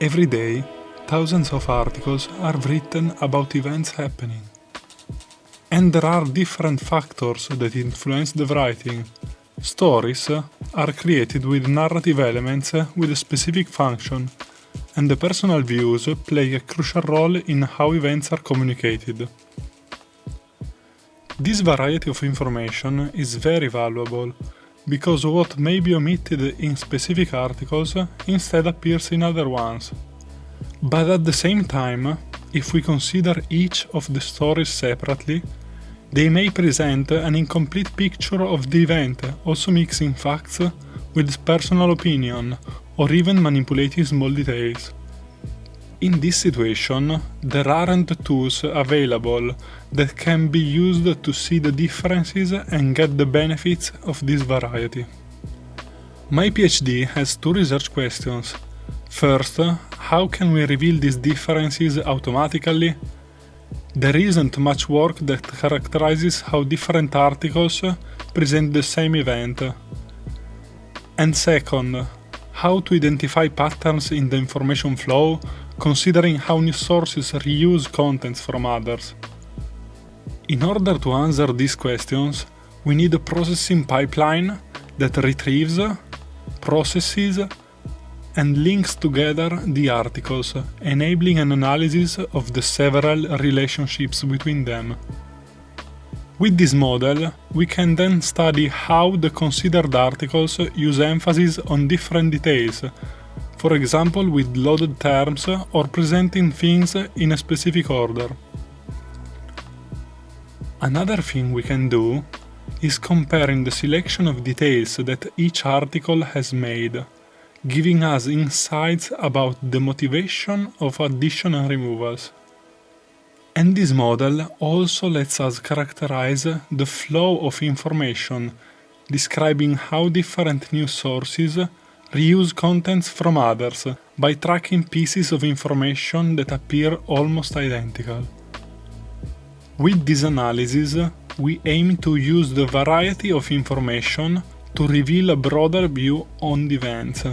Every day, thousands of articles are written about events happening. And there are different factors that influence the writing. Stories are created with narrative elements with a specific function, and the personal views play a crucial role in how events are communicated. This variety of information is very valuable because what may be omitted in specific articles instead appears in other ones. But at the same time, if we consider each of the stories separately, they may present an incomplete picture of the event, also mixing facts with personal opinion or even manipulating small details. In this situation, there aren't tools available that can be used to see the differences and get the benefits of this variety. My PhD has two research questions. First, how can we reveal these differences automatically? There isn't much work that characterizes how different articles present the same event. And second, how to identify patterns in the information flow considering how news sources reuse contents from others. In order to answer these questions, we need a processing pipeline that retrieves, processes, and links together the articles, enabling an analysis of the several relationships between them. With this model, we can then study how the considered articles use emphasis on different details for example with loaded terms or presenting things in a specific order. Another thing we can do is comparing the selection of details that each article has made, giving us insights about the motivation of addition and removals. And this model also lets us characterize the flow of information, describing how different news sources reuse contents from others by tracking pieces of information that appear almost identical. With this analysis, we aim to use the variety of information to reveal a broader view on the events.